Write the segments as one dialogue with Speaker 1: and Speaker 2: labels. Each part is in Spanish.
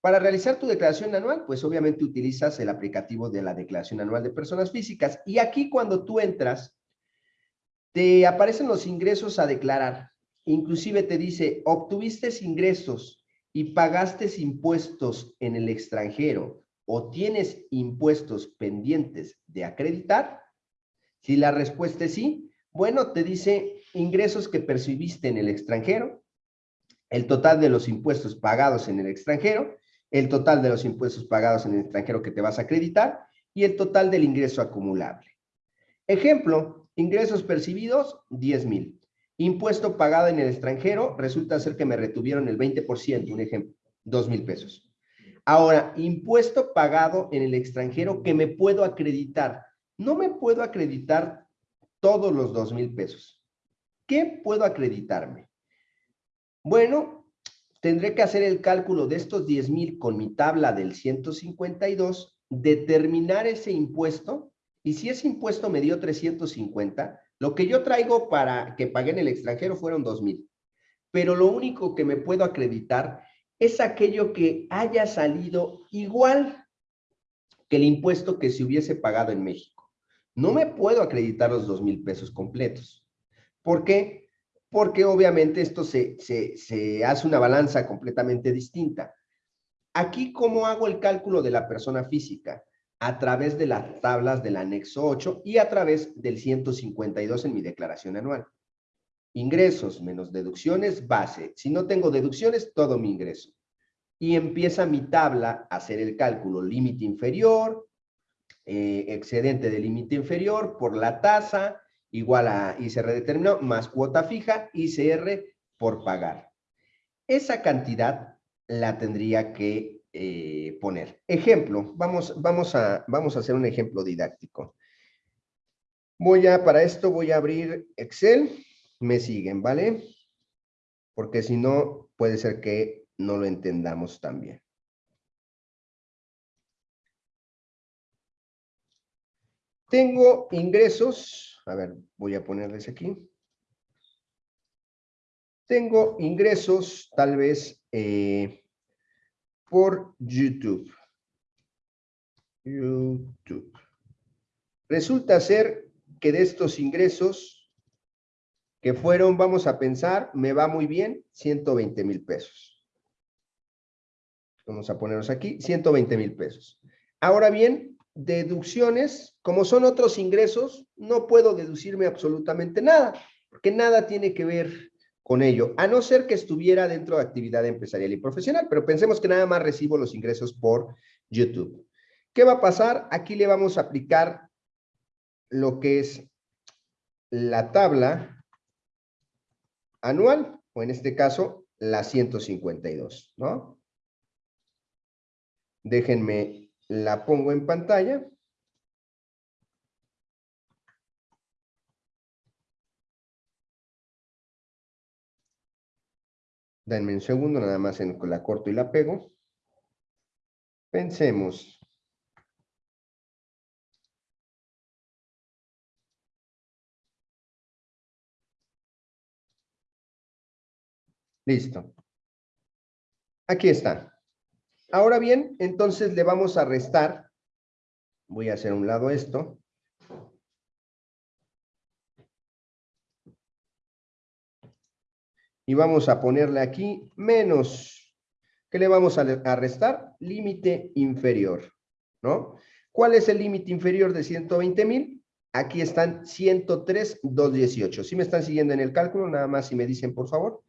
Speaker 1: Para realizar tu declaración anual, pues obviamente utilizas el aplicativo de la declaración anual de personas físicas. Y aquí cuando tú entras, te aparecen los ingresos a declarar. Inclusive te dice, obtuviste ingresos y pagaste impuestos en el extranjero o tienes impuestos pendientes de acreditar. Si la respuesta es sí, bueno, te dice ingresos que percibiste en el extranjero, el total de los impuestos pagados en el extranjero, el total de los impuestos pagados en el extranjero que te vas a acreditar y el total del ingreso acumulable. Ejemplo, ingresos percibidos, 10 mil. Impuesto pagado en el extranjero, resulta ser que me retuvieron el 20%, un ejemplo, 2 mil pesos. Ahora, impuesto pagado en el extranjero que me puedo acreditar. No me puedo acreditar todos los 2 mil pesos. ¿Qué puedo acreditarme? Bueno, tendré que hacer el cálculo de estos 10 mil con mi tabla del 152, determinar ese impuesto, y si ese impuesto me dio 350, lo que yo traigo para que pague en el extranjero fueron 2 mil. Pero lo único que me puedo acreditar es aquello que haya salido igual que el impuesto que se hubiese pagado en México. No me puedo acreditar los dos mil pesos completos. ¿Por qué? Porque obviamente esto se, se hace una balanza completamente distinta. Aquí, ¿cómo hago el cálculo de la persona física? A través de las tablas del anexo 8 y a través del 152 en mi declaración anual. Ingresos menos deducciones, base. Si no tengo deducciones, todo mi ingreso. Y empieza mi tabla a hacer el cálculo. Límite inferior, eh, excedente de límite inferior por la tasa, igual a ICR determinado, más cuota fija, ICR por pagar. Esa cantidad la tendría que eh, poner. Ejemplo, vamos, vamos, a, vamos a hacer un ejemplo didáctico. Voy a, para esto voy a abrir Excel me siguen, ¿vale? Porque si no, puede ser que no lo entendamos también. Tengo ingresos, a ver, voy a ponerles aquí. Tengo ingresos tal vez eh, por YouTube. YouTube. Resulta ser que de estos ingresos que fueron, vamos a pensar, me va muy bien, 120 mil pesos. Vamos a ponernos aquí, 120 mil pesos. Ahora bien, deducciones, como son otros ingresos, no puedo deducirme absolutamente nada, porque nada tiene que ver con ello, a no ser que estuviera dentro de actividad empresarial y profesional, pero pensemos que nada más recibo los ingresos por YouTube. ¿Qué va a pasar? Aquí le vamos a aplicar lo que es la tabla anual, o en este caso, la 152, ¿no? Déjenme, la pongo en pantalla. Denme un segundo, nada más en la corto y la pego. Pensemos. Listo. Aquí está. Ahora bien, entonces le vamos a restar. Voy a hacer un lado esto. Y vamos a ponerle aquí menos. ¿Qué le vamos a, restar? Límite inferior, ¿no? ¿Cuál es el límite inferior de 120 mil? Aquí están 103,218. ¿Sí me están siguiendo en el cálculo? Nada más si me dicen, por favor.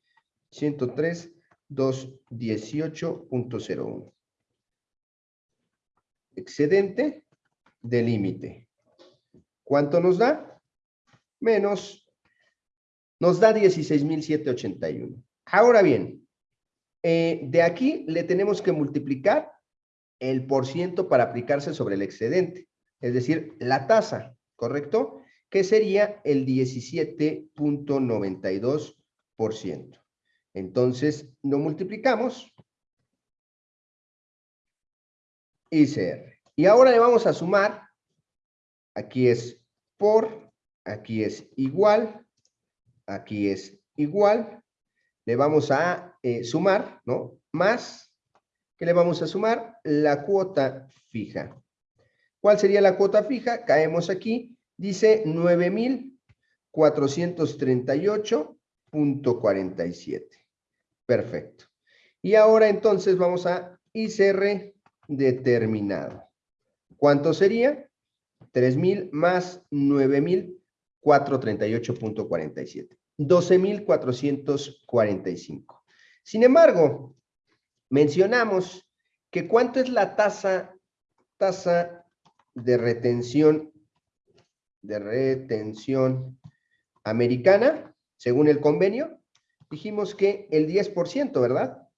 Speaker 1: 103.218.01. Excedente de límite. ¿Cuánto nos da? Menos, nos da 16.781. Ahora bien, eh, de aquí le tenemos que multiplicar el por ciento para aplicarse sobre el excedente, es decir, la tasa, ¿correcto? Que sería el 17.92%. Entonces, lo multiplicamos. ICR. Y ahora le vamos a sumar. Aquí es por, aquí es igual, aquí es igual. Le vamos a eh, sumar, ¿no? Más ¿Qué le vamos a sumar? La cuota fija. ¿Cuál sería la cuota fija? Caemos aquí, dice 9,438.47. Perfecto. Y ahora entonces vamos a ICR determinado. ¿Cuánto sería? 3,000 más 9,438.47. 12,445. Sin embargo, mencionamos que cuánto es la tasa, tasa de retención, de retención americana, según el convenio, dijimos que el 10%, ¿verdad?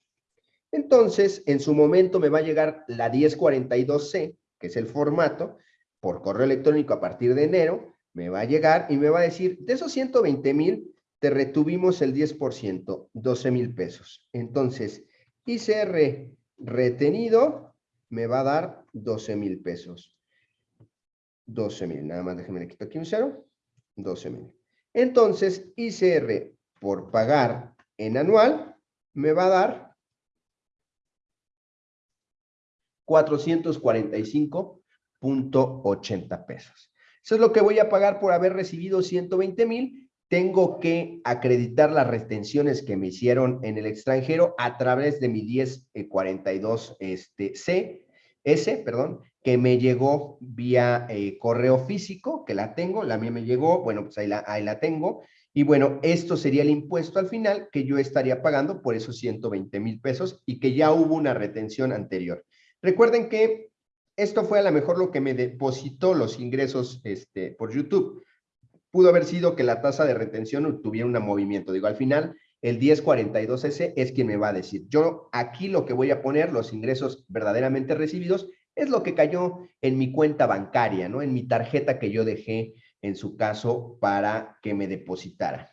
Speaker 1: Entonces, en su momento me va a llegar la 1042C, que es el formato, por correo electrónico a partir de enero, me va a llegar y me va a decir, de esos 120 mil, te retuvimos el 10%, 12 mil pesos. Entonces, ICR retenido me va a dar 12 mil pesos. 12 mil, nada más déjenme le quito aquí un cero, 12 mil. Entonces, ICR por pagar en anual me va a dar 445.80 pesos. Eso es lo que voy a pagar por haber recibido 120 mil. Tengo que acreditar las retenciones que me hicieron en el extranjero a través de mi 1042 este, C, S, perdón, que me llegó vía eh, correo físico, que la tengo, la mía me llegó, bueno, pues ahí la tengo. Y bueno, esto sería el impuesto al final que yo estaría pagando por esos 120 mil pesos y que ya hubo una retención anterior. Recuerden que esto fue a lo mejor lo que me depositó los ingresos este, por YouTube. Pudo haber sido que la tasa de retención tuviera un movimiento. Digo, al final, el 1042S es quien me va a decir. Yo aquí lo que voy a poner, los ingresos verdaderamente recibidos, es lo que cayó en mi cuenta bancaria, ¿no? En mi tarjeta que yo dejé, en su caso, para que me depositara.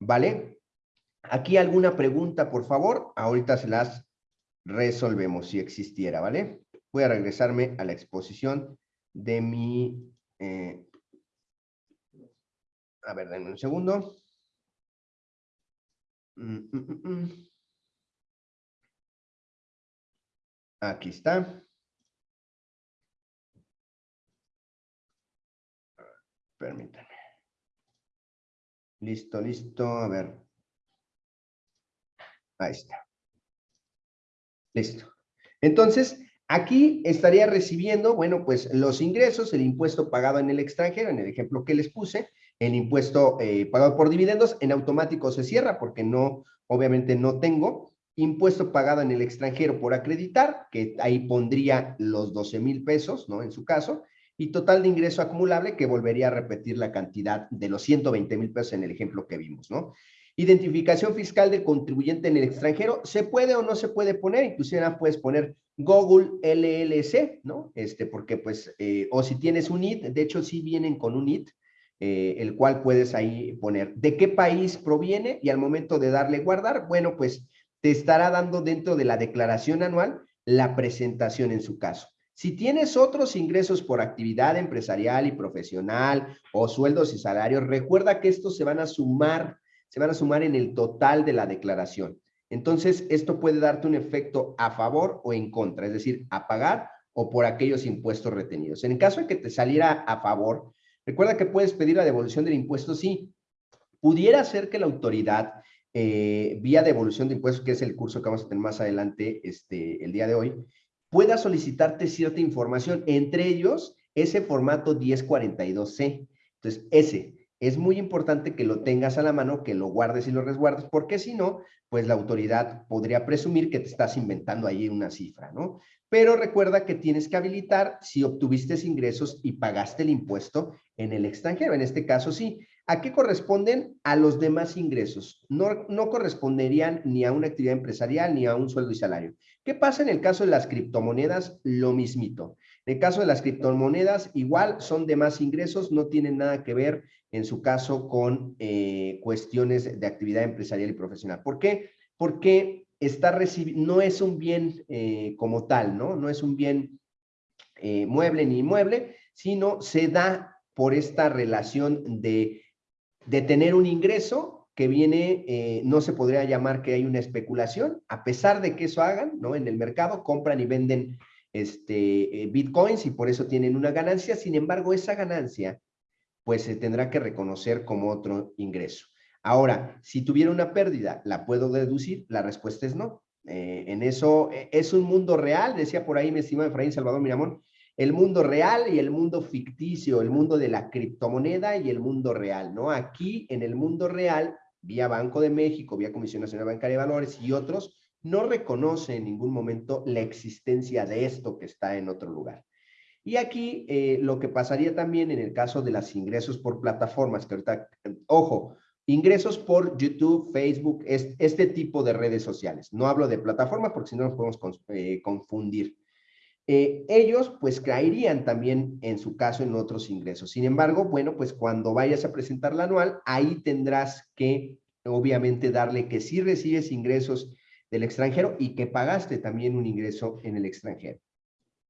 Speaker 1: ¿Vale? Aquí alguna pregunta, por favor. Ahorita se las resolvemos si existiera, ¿vale? Voy a regresarme a la exposición de mi... Eh, a ver, denme un segundo. Mm, mm, mm, Aquí está. Permítanme. Listo, listo. A ver. Ahí está. Listo. Entonces, aquí estaría recibiendo, bueno, pues los ingresos, el impuesto pagado en el extranjero, en el ejemplo que les puse, el impuesto eh, pagado por dividendos, en automático se cierra porque no, obviamente no tengo, impuesto pagado en el extranjero por acreditar, que ahí pondría los 12 mil pesos, ¿no? En su caso, y total de ingreso acumulable, que volvería a repetir la cantidad de los 120 mil pesos en el ejemplo que vimos, ¿no? Identificación fiscal del contribuyente en el extranjero, ¿se puede o no se puede poner? Inclusive puedes poner Google LLC, ¿no? Este, porque pues, eh, o si tienes un IT, de hecho sí vienen con un IT, eh, el cual puedes ahí poner de qué país proviene y al momento de darle guardar, bueno, pues te estará dando dentro de la declaración anual la presentación en su caso. Si tienes otros ingresos por actividad empresarial y profesional o sueldos y salarios, recuerda que estos se van a sumar se van a sumar en el total de la declaración. Entonces, esto puede darte un efecto a favor o en contra, es decir, a pagar o por aquellos impuestos retenidos. En el caso de que te saliera a favor, recuerda que puedes pedir la devolución del impuesto, sí. Pudiera ser que la autoridad, eh, vía devolución de impuestos, que es el curso que vamos a tener más adelante este, el día de hoy, pueda solicitarte cierta información, entre ellos ese formato 1042C. Entonces, ese, es muy importante que lo tengas a la mano, que lo guardes y lo resguardes, porque si no, pues la autoridad podría presumir que te estás inventando ahí una cifra, ¿no? Pero recuerda que tienes que habilitar si obtuviste ingresos y pagaste el impuesto en el extranjero. En este caso, sí. ¿A qué corresponden? A los demás ingresos. No, no corresponderían ni a una actividad empresarial ni a un sueldo y salario. ¿Qué pasa en el caso de las criptomonedas? Lo mismito. En el caso de las criptomonedas, igual son demás ingresos, no tienen nada que ver en su caso con eh, cuestiones de actividad empresarial y profesional. ¿Por qué? Porque está no es un bien eh, como tal, ¿no? No es un bien eh, mueble ni inmueble, sino se da por esta relación de, de tener un ingreso que viene, eh, no se podría llamar que hay una especulación, a pesar de que eso hagan, ¿no? En el mercado compran y venden este, eh, bitcoins y por eso tienen una ganancia, sin embargo, esa ganancia, pues se tendrá que reconocer como otro ingreso. Ahora, si tuviera una pérdida, ¿la puedo deducir? La respuesta es no. Eh, en eso, es un mundo real, decía por ahí mi estimado Efraín Salvador Miramón, el mundo real y el mundo ficticio, el mundo de la criptomoneda y el mundo real, ¿no? Aquí, en el mundo real, vía Banco de México, vía Comisión Nacional Bancaria de Valores y otros, no reconoce en ningún momento la existencia de esto que está en otro lugar. Y aquí eh, lo que pasaría también en el caso de los ingresos por plataformas, que ahorita, ojo, ingresos por YouTube, Facebook, este tipo de redes sociales. No hablo de plataforma porque si no nos podemos eh, confundir. Eh, ellos pues caerían también en su caso en otros ingresos. Sin embargo, bueno, pues cuando vayas a presentar la anual, ahí tendrás que obviamente darle que sí recibes ingresos del extranjero y que pagaste también un ingreso en el extranjero.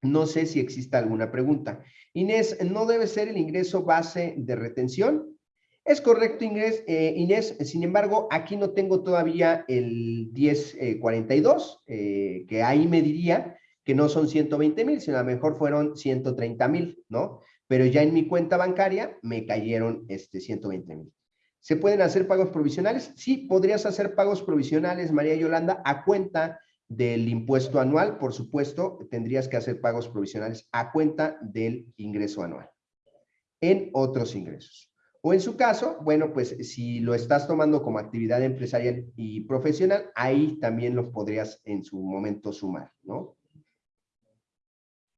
Speaker 1: No sé si exista alguna pregunta. Inés, ¿no debe ser el ingreso base de retención? Es correcto, Inés, eh, Inés, sin embargo, aquí no tengo todavía el 1042, eh, que ahí me diría que no son 120 mil, sino a lo mejor fueron 130 mil, ¿no? Pero ya en mi cuenta bancaria me cayeron este 120 mil. ¿Se pueden hacer pagos provisionales? Sí, podrías hacer pagos provisionales, María Yolanda, a cuenta del impuesto anual, por supuesto, tendrías que hacer pagos provisionales a cuenta del ingreso anual en otros ingresos. O en su caso, bueno, pues si lo estás tomando como actividad empresarial y profesional, ahí también los podrías en su momento sumar, ¿no?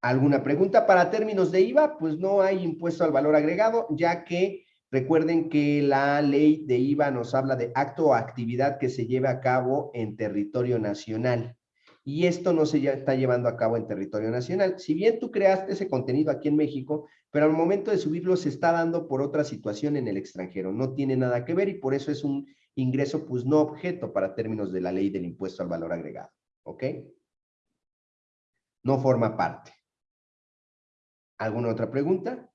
Speaker 1: ¿Alguna pregunta para términos de IVA? Pues no hay impuesto al valor agregado, ya que recuerden que la ley de IVA nos habla de acto o actividad que se lleve a cabo en territorio nacional. Y esto no se está llevando a cabo en territorio nacional. Si bien tú creaste ese contenido aquí en México, pero al momento de subirlo se está dando por otra situación en el extranjero. No tiene nada que ver y por eso es un ingreso pues no objeto para términos de la ley del impuesto al valor agregado. ¿Ok? No forma parte. ¿Alguna otra pregunta?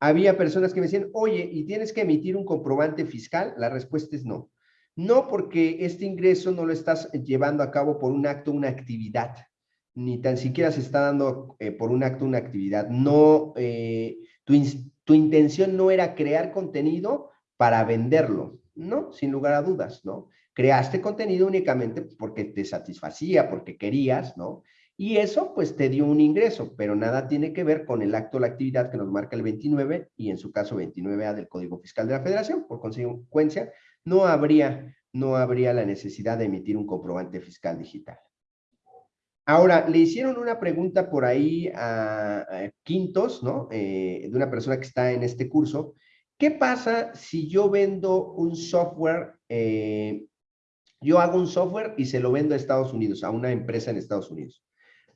Speaker 1: Había personas que me decían, oye, ¿y tienes que emitir un comprobante fiscal? La respuesta es no. No porque este ingreso no lo estás llevando a cabo por un acto, una actividad, ni tan siquiera se está dando eh, por un acto, una actividad. No, eh, tu, tu intención no era crear contenido para venderlo, ¿no? Sin lugar a dudas, ¿no? Creaste contenido únicamente porque te satisfacía, porque querías, ¿no? Y eso pues te dio un ingreso, pero nada tiene que ver con el acto o la actividad que nos marca el 29 y en su caso 29A del Código Fiscal de la Federación. Por consecuencia, no habría, no habría la necesidad de emitir un comprobante fiscal digital. Ahora, le hicieron una pregunta por ahí a, Quintos, ¿no? Eh, de una persona que está en este curso. ¿Qué pasa si yo vendo un software, eh, yo hago un software y se lo vendo a Estados Unidos, a una empresa en Estados Unidos?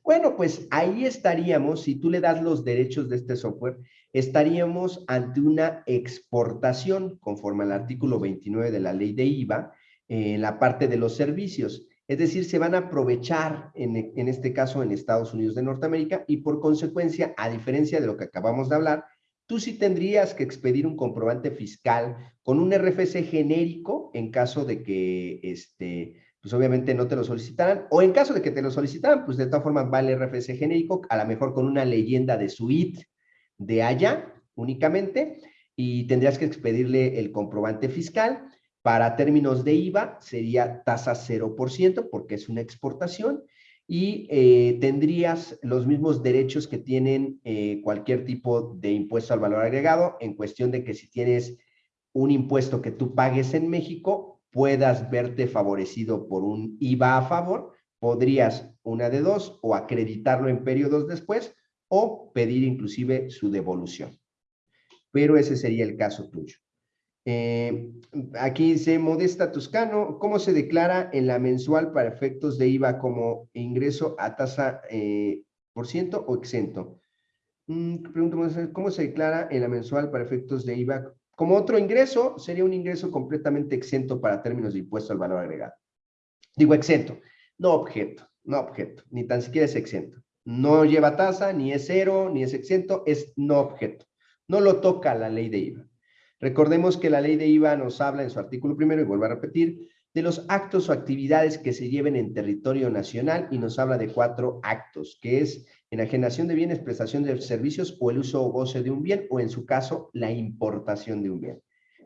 Speaker 1: Bueno, pues ahí estaríamos, si tú le das los derechos de este software, estaríamos ante una exportación conforme al artículo 29 de la ley de IVA en la parte de los servicios. Es decir, se van a aprovechar en, en este caso en Estados Unidos de Norteamérica y por consecuencia, a diferencia de lo que acabamos de hablar, tú sí tendrías que expedir un comprobante fiscal con un RFC genérico en caso de que este, pues obviamente no te lo solicitaran, o en caso de que te lo solicitaran, pues de todas formas va el RFC genérico, a lo mejor con una leyenda de suite de allá únicamente, y tendrías que expedirle el comprobante fiscal. Para términos de IVA sería tasa 0% porque es una exportación y eh, tendrías los mismos derechos que tienen eh, cualquier tipo de impuesto al valor agregado en cuestión de que si tienes un impuesto que tú pagues en México, puedas verte favorecido por un IVA a favor, podrías una de dos, o acreditarlo en periodos después, o pedir inclusive su devolución. Pero ese sería el caso tuyo. Eh, aquí dice Modesta Toscano, ¿cómo se declara en la mensual para efectos de IVA como ingreso a tasa eh, por ciento o exento? Mm, pregunto, ¿cómo se declara en la mensual para efectos de IVA como otro ingreso, sería un ingreso completamente exento para términos de impuesto al valor agregado. Digo exento, no objeto, no objeto, ni tan siquiera es exento. No lleva tasa, ni es cero, ni es exento, es no objeto. No lo toca la ley de IVA. Recordemos que la ley de IVA nos habla en su artículo primero, y vuelvo a repetir, de los actos o actividades que se lleven en territorio nacional y nos habla de cuatro actos, que es enajenación de bienes, prestación de servicios o el uso o goce de un bien, o en su caso, la importación de un bien.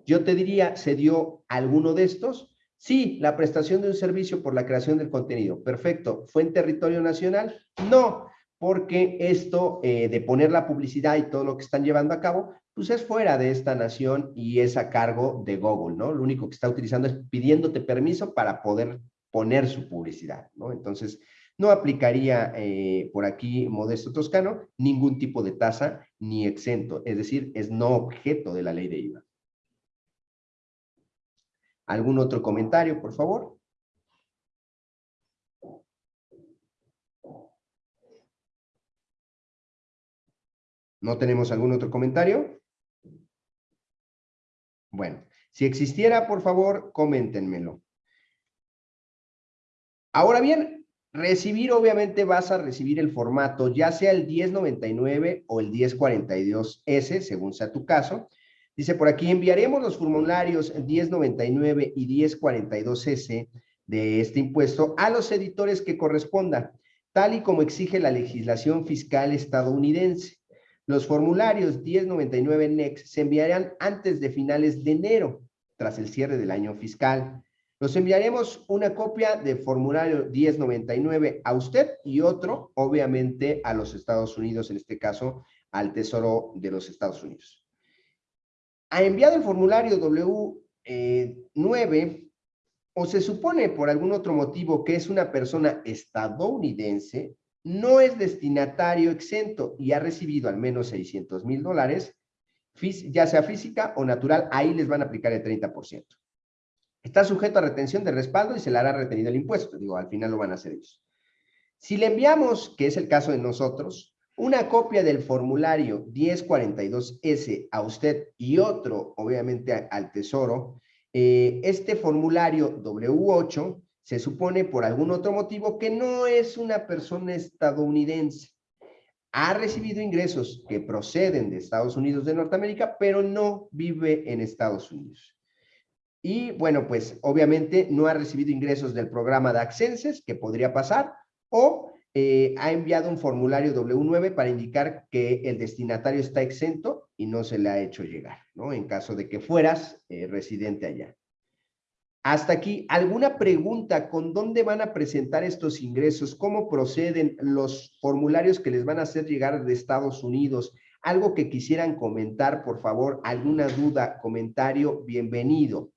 Speaker 1: Yo te diría, ¿se dio alguno de estos? Sí, la prestación de un servicio por la creación del contenido. Perfecto. ¿Fue en territorio nacional? No, porque esto eh, de poner la publicidad y todo lo que están llevando a cabo, pues es fuera de esta nación y es a cargo de Google, ¿no? Lo único que está utilizando es pidiéndote permiso para poder poner su publicidad, ¿no? Entonces, no aplicaría eh, por aquí, Modesto Toscano, ningún tipo de tasa ni exento, es decir, es no objeto de la ley de IVA. ¿Algún otro comentario, por favor? ¿No tenemos algún otro comentario? Bueno, si existiera, por favor, coméntenmelo. Ahora bien, recibir, obviamente vas a recibir el formato, ya sea el 1099 o el 1042S, según sea tu caso. Dice por aquí, enviaremos los formularios 1099 y 1042S de este impuesto a los editores que correspondan, tal y como exige la legislación fiscal estadounidense. Los formularios 1099 NEX se enviarán antes de finales de enero, tras el cierre del año fiscal. Nos enviaremos una copia de formulario 1099 a usted y otro, obviamente, a los Estados Unidos, en este caso, al Tesoro de los Estados Unidos. Ha enviado el formulario W9 eh, o se supone por algún otro motivo que es una persona estadounidense, no es destinatario exento y ha recibido al menos 600 mil dólares, ya sea física o natural, ahí les van a aplicar el 30%. Está sujeto a retención de respaldo y se le hará retenido el impuesto. Digo, al final lo van a hacer ellos. Si le enviamos, que es el caso de nosotros, una copia del formulario 1042S a usted y otro, obviamente, al Tesoro, eh, este formulario W8 se supone por algún otro motivo que no es una persona estadounidense. Ha recibido ingresos que proceden de Estados Unidos de Norteamérica, pero no vive en Estados Unidos. Y bueno, pues obviamente no ha recibido ingresos del programa de Accenses, que podría pasar, o eh, ha enviado un formulario W9 para indicar que el destinatario está exento y no se le ha hecho llegar, ¿no? En caso de que fueras eh, residente allá. Hasta aquí, ¿alguna pregunta con dónde van a presentar estos ingresos? ¿Cómo proceden los formularios que les van a hacer llegar de Estados Unidos? Algo que quisieran comentar, por favor, alguna duda, comentario, bienvenido.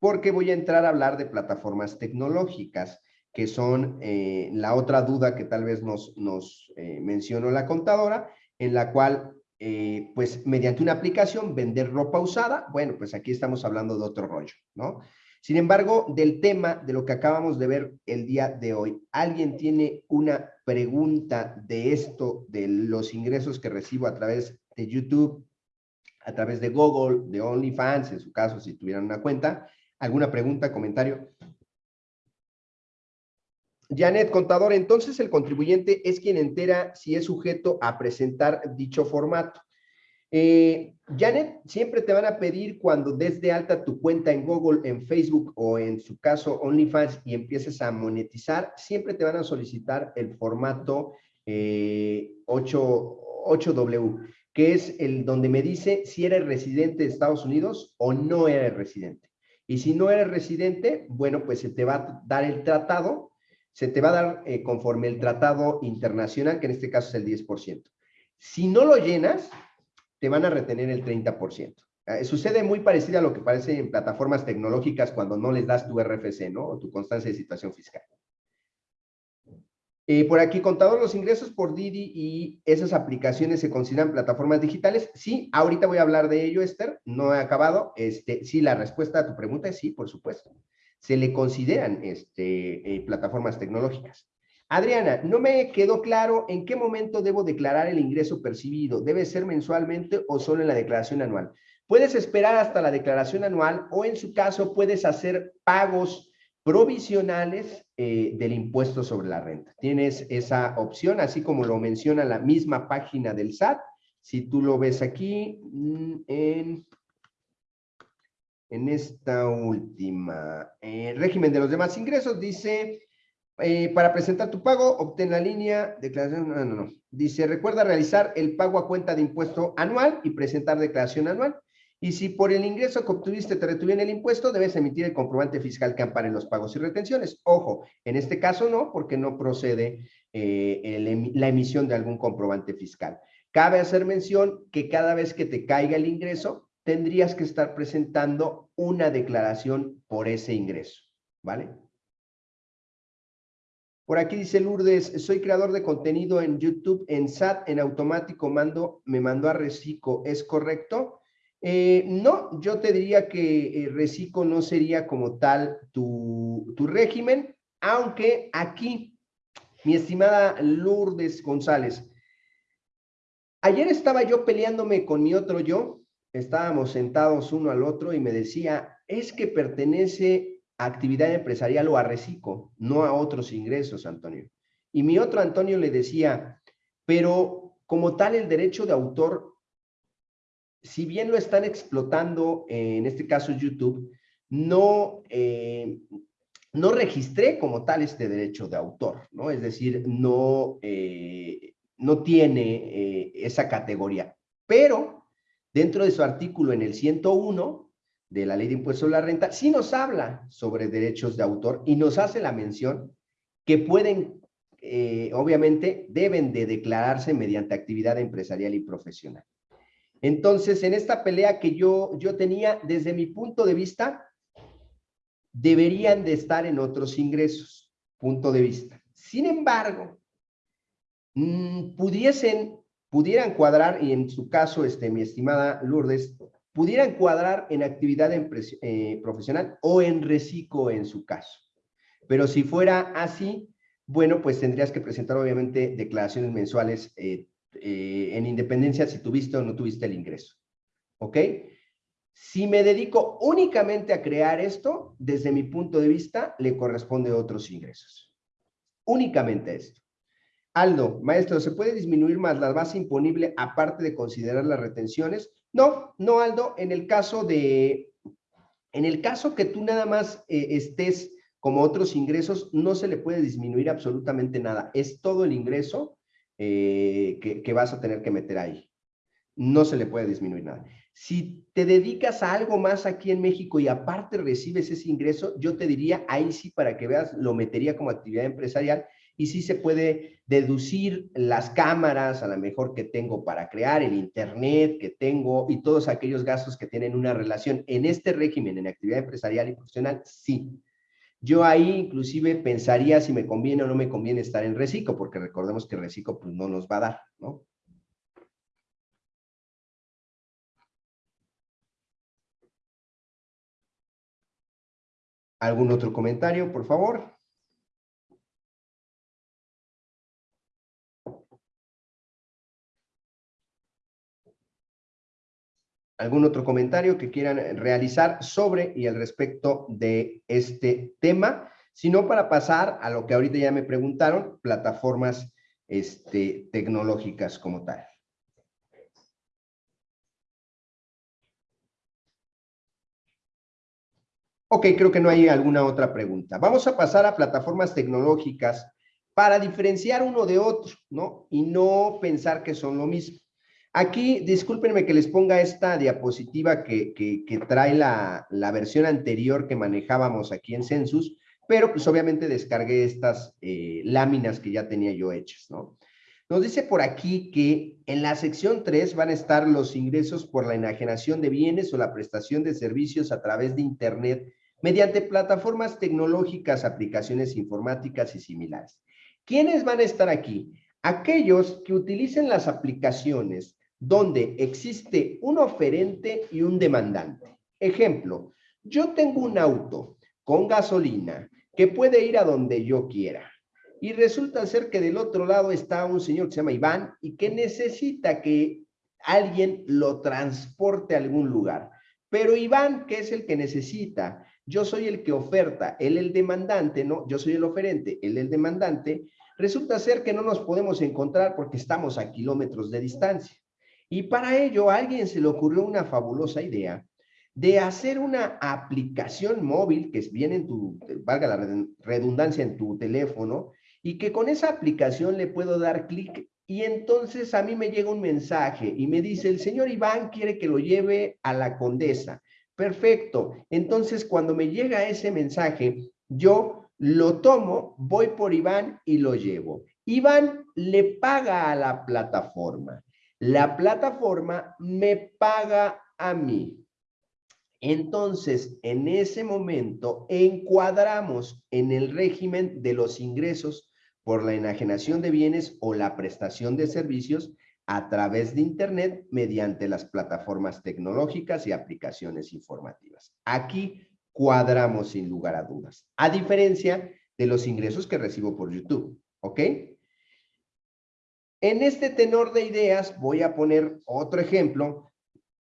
Speaker 1: Porque voy a entrar a hablar de plataformas tecnológicas, que son eh, la otra duda que tal vez nos, eh, mencionó la contadora, en la cual eh, pues mediante una aplicación vender ropa usada, bueno, pues aquí estamos hablando de otro rollo, ¿no? Sin embargo, del tema de lo que acabamos de ver el día de hoy, ¿alguien tiene una pregunta de esto, de los ingresos que recibo a través de YouTube, a través de Google, de OnlyFans, en su caso, si tuvieran una cuenta? ¿Alguna pregunta, comentario? Janet, contador, entonces el contribuyente es quien entera si es sujeto a presentar dicho formato. Eh, Janet, siempre te van a pedir cuando des de alta tu cuenta en Google, en Facebook o en su caso OnlyFans y empieces a monetizar, siempre te van a solicitar el formato 8, eh, 8W, que es el donde me dice si eres residente de Estados Unidos o no eres residente. Y si no eres residente, bueno, pues se te va a dar el tratado se te va a dar eh, conforme el tratado internacional, que en este caso es el 10%. Si no lo llenas, te van a retener el 30%. Eh, sucede muy parecido a lo que parece en plataformas tecnológicas cuando no les das tu RFC, ¿no? O tu constancia de situación fiscal. Eh, por aquí, contador, los ingresos por Didi y esas aplicaciones se consideran plataformas digitales. Sí, ahorita voy a hablar de ello, Esther. No he acabado. Este, sí, la respuesta a tu pregunta es sí, por supuesto se le consideran este, eh, plataformas tecnológicas. Adriana, no me quedó claro en qué momento debo declarar el ingreso percibido. ¿Debe ser mensualmente o solo en la declaración anual? Puedes esperar hasta la declaración anual o en su caso puedes hacer pagos provisionales eh, del impuesto sobre la renta. Tienes esa opción, así como lo menciona la misma página del SAT. Si tú lo ves aquí mm, en, en esta última, eh, régimen de los demás ingresos, dice, eh, para presentar tu pago, obtén la línea, declaración, no, no, no. Dice, recuerda realizar el pago a cuenta de impuesto anual y presentar declaración anual. Y si por el ingreso que obtuviste te retuvieron el impuesto, debes emitir el comprobante fiscal que ampare los pagos y retenciones. Ojo, en este caso no, porque no procede eh, la emisión de algún comprobante fiscal. Cabe hacer mención que cada vez que te caiga el ingreso, tendrías que estar presentando una declaración por ese ingreso, ¿vale? Por aquí dice Lourdes, soy creador de contenido en YouTube, en SAT, en automático mando, me mandó a Recico, ¿es correcto? Eh, no, yo te diría que eh, Recico no sería como tal tu, tu régimen, aunque aquí, mi estimada Lourdes González, ayer estaba yo peleándome con mi otro yo, estábamos sentados uno al otro y me decía, es que pertenece a actividad empresarial o a Recico, no a otros ingresos, Antonio. Y mi otro Antonio le decía, pero como tal el derecho de autor si bien lo están explotando, en este caso YouTube, no, eh, no registré como tal este derecho de autor, ¿no? Es decir, no, eh, no tiene eh, esa categoría. Pero dentro de su artículo en el 101 de la Ley de Impuestos a la Renta, sí nos habla sobre derechos de autor y nos hace la mención que pueden, obviamente, deben de declararse mediante actividad empresarial y profesional. Entonces, en esta pelea que yo, yo tenía, desde mi punto de vista, deberían de estar en otros ingresos, punto de vista. Sin embargo, mm, pudiesen, pudieran cuadrar, y en su caso, este, mi estimada Lourdes, pudieran cuadrar en actividad eh, profesional o en reciclo en su caso. Pero si fuera así, bueno, pues tendrías que presentar obviamente declaraciones mensuales eh, eh, en independencia si tuviste o no tuviste el ingreso. ¿Ok? Si me dedico únicamente a crear esto, desde mi punto de vista, le corresponde otros ingresos. Únicamente esto. Aldo, maestro, ¿se puede disminuir más la base imponible aparte de considerar las retenciones? No, no, Aldo, en el caso de, en el caso que tú nada más eh, estés como otros ingresos, no se le puede disminuir absolutamente nada. Es todo el ingreso eh, que, vas a tener que meter ahí. No se le puede disminuir nada. Si te dedicas a algo más aquí en México y aparte recibes ese ingreso, yo te diría, ahí sí, para que veas, lo metería como actividad empresarial y sí se puede deducir las cámaras, a lo mejor que tengo para crear, el internet que tengo y todos aquellos gastos que tienen una relación en este régimen, en actividad empresarial y profesional, sí. Yo ahí inclusive pensaría si me conviene o no me conviene estar en reciclo, porque recordemos que reciclo pues no nos va a dar, ¿no? ¿Algún otro comentario, por favor? Algún otro comentario que quieran realizar sobre y al respecto de este tema, sino para pasar a lo que ahorita ya me preguntaron, plataformas este, tecnológicas como tal. Ok, creo que no hay alguna otra pregunta. Vamos a pasar a plataformas tecnológicas para diferenciar uno de otro, ¿no? Y no pensar que son lo mismo. Aquí, discúlpenme que les ponga esta diapositiva que, trae la, versión anterior que manejábamos aquí en Census, pero pues obviamente descargué estas eh, láminas que ya tenía yo hechas, ¿no? Nos dice por aquí que en la sección 3 van a estar los ingresos por la enajenación de bienes o la prestación de servicios a través de Internet mediante plataformas tecnológicas, aplicaciones informáticas y similares. ¿Quiénes van a estar aquí? Aquellos que utilicen las aplicaciones donde existe un oferente y un demandante. Ejemplo, yo tengo un auto con gasolina que puede ir a donde yo quiera. Y resulta ser que del otro lado está un señor que se llama Iván y que necesita que alguien lo transporte a algún lugar. Pero Iván, que es el que necesita yo soy el que oferta, él el demandante, ¿no? Yo soy el oferente, él el demandante, resulta ser que no nos podemos encontrar porque estamos a kilómetros de distancia. Y para ello a alguien se le ocurrió una fabulosa idea de hacer una aplicación móvil que viene en tu, valga la redundancia, en tu teléfono, y que con esa aplicación le puedo dar clic y entonces a mí me llega un mensaje y me dice, el señor Iván quiere que lo lleve a la condesa. Perfecto. Entonces cuando me llega ese mensaje, yo lo tomo, voy por Iván y lo llevo. Iván le paga a la plataforma. La plataforma me paga a mí. Entonces, en ese momento, encuadramos en el régimen de los ingresos por la enajenación de bienes o la prestación de servicios a través de Internet mediante las plataformas tecnológicas y aplicaciones informativas. Aquí cuadramos sin lugar a dudas, a diferencia de los ingresos que recibo por YouTube, ¿ok? En este tenor de ideas voy a poner otro ejemplo.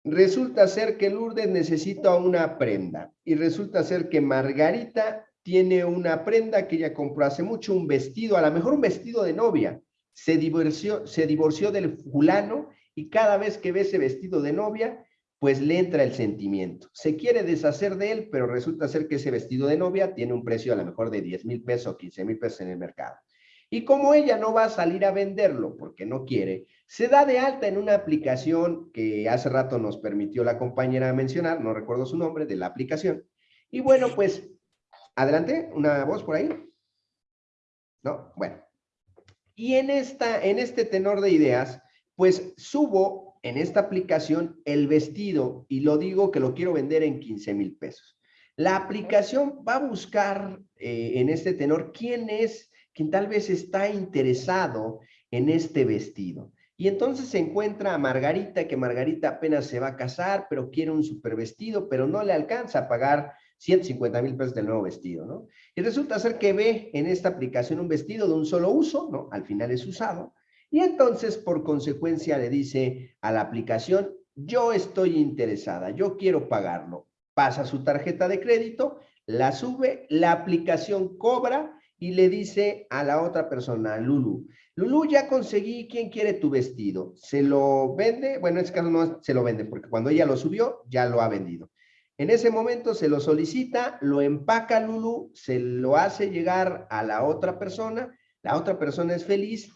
Speaker 1: Resulta ser que Lourdes necesita una prenda y resulta ser que Margarita tiene una prenda que ella compró hace mucho, un vestido, a lo mejor un vestido de novia. Se divorció, se divorció del fulano y cada vez que ve ese vestido de novia, pues le entra el sentimiento. Se quiere deshacer de él, pero resulta ser que ese vestido de novia tiene un precio a lo mejor de 10 mil pesos o 15 mil pesos en el mercado. Y como ella no va a salir a venderlo porque no quiere, se da de alta en una aplicación que hace rato nos permitió la compañera mencionar, no recuerdo su nombre, de la aplicación. Y bueno, pues Adelante, una voz por ahí. ¿No? Bueno. Y en, esta, en este tenor de ideas, pues subo en esta aplicación el vestido y lo digo que lo quiero vender en 15 mil pesos. La aplicación va a buscar eh, en este tenor quién es, quien tal vez está interesado en este vestido. Y entonces se encuentra a Margarita, que Margarita apenas se va a casar, pero quiere un super vestido, pero no le alcanza a pagar 150 mil pesos del nuevo vestido, ¿no? Y resulta ser que ve en esta aplicación un vestido de un solo uso, ¿no? Al final es usado. Y entonces, por consecuencia, le dice a la aplicación, yo estoy interesada, yo quiero pagarlo. Pasa su tarjeta de crédito, la sube, la aplicación cobra y le dice a la otra persona, Lulu, Lulu, ya conseguí quién quiere tu vestido. ¿Se lo vende? Bueno, en este caso no se lo vende, porque cuando ella lo subió, ya lo ha vendido. En ese momento se lo solicita, lo empaca Lulu, se lo hace llegar a la otra persona, la otra persona es feliz,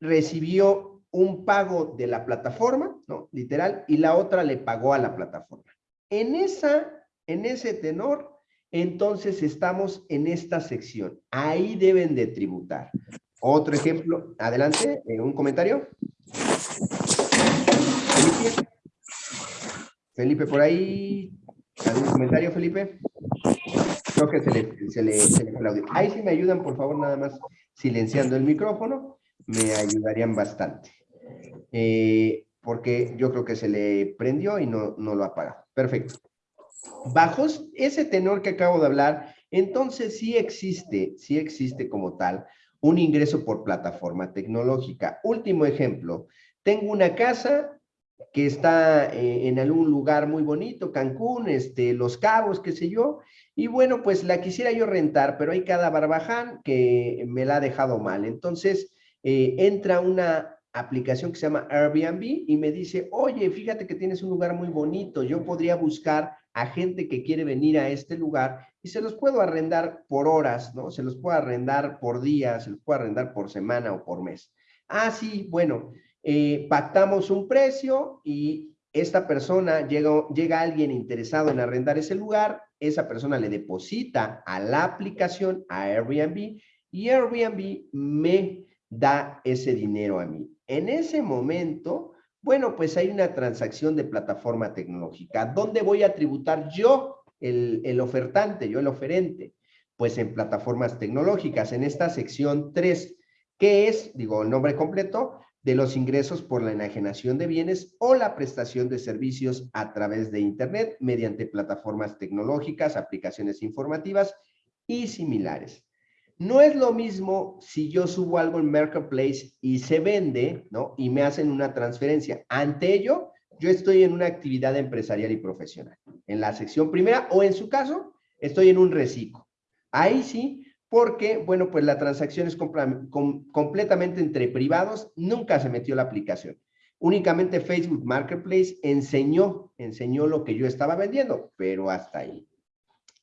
Speaker 1: recibió un pago de la plataforma, ¿no? Literal, y la otra le pagó a la plataforma. En, esa, en ese tenor, entonces estamos en esta sección. Ahí deben de tributar. Otro ejemplo, adelante, eh, un comentario. Felipe, Felipe por ahí, ¿Algún comentario, Felipe? Creo que se le, se le, se Ahí sí me ayudan, por favor, nada más silenciando el micrófono, me ayudarían bastante. Eh, porque yo creo que se le prendió y no, no lo apaga. Perfecto. Bajo ese tenor que acabo de hablar, entonces sí existe, sí existe como tal, un ingreso por plataforma tecnológica. Último ejemplo, tengo una casa que está eh, en algún lugar muy bonito, Cancún, este, Los Cabos, qué sé yo, y bueno, pues la quisiera yo rentar, pero hay cada barbaján que me la ha dejado mal. Entonces, eh, entra una aplicación que se llama Airbnb y me dice, oye, fíjate que tienes un lugar muy bonito, yo podría buscar a gente que quiere venir a este lugar y se los puedo arrendar por horas, ¿no? Se los puedo arrendar por días, se los puedo arrendar por semana o por mes. Ah, sí, bueno, eh, pactamos un precio y esta persona, llega, llega alguien interesado en arrendar ese lugar, esa persona le deposita a la aplicación, a Airbnb, y Airbnb me da ese dinero a mí. En ese momento, bueno, pues hay una transacción de plataforma tecnológica. ¿Dónde voy a tributar yo, el, el ofertante, yo el oferente? Pues en plataformas tecnológicas, en esta sección 3, que es, digo, el nombre completo, de los ingresos por la enajenación de bienes o la prestación de servicios a través de Internet mediante plataformas tecnológicas, aplicaciones informativas y similares. No es lo mismo si yo subo algo en Marketplace y se vende, ¿no? Y me hacen una transferencia. Ante ello, yo estoy en una actividad empresarial y profesional. En la sección primera o en su caso, estoy en un reciclo. Ahí sí, porque, bueno, pues la transacción es completamente entre privados, nunca se metió la aplicación. Únicamente Facebook Marketplace enseñó, enseñó lo que yo estaba vendiendo, pero hasta ahí.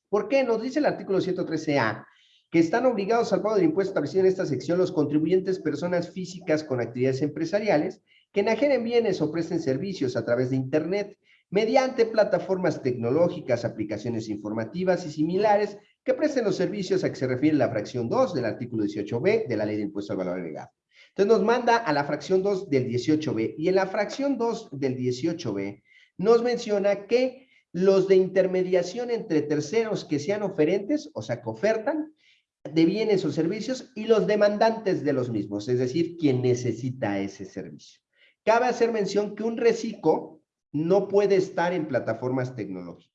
Speaker 1: ¿Por qué? Nos dice el artículo 113A que están obligados al pago del impuesto establecido en esta sección los contribuyentes personas físicas con actividades empresariales que enajenen bienes o presten servicios a través de Internet mediante plataformas tecnológicas, aplicaciones informativas y similares que presten los servicios a que se refiere la fracción 2 del artículo 18b de la Ley de Impuesto al Valor Agregado. Entonces nos manda a la fracción 2 del 18b y en la fracción 2 del 18b nos menciona que los de intermediación entre terceros que sean oferentes, o sea, que ofertan, de bienes o servicios y los demandantes de los mismos, es decir, quien necesita ese servicio. Cabe hacer mención que un reciclo no puede estar en plataformas tecnológicas.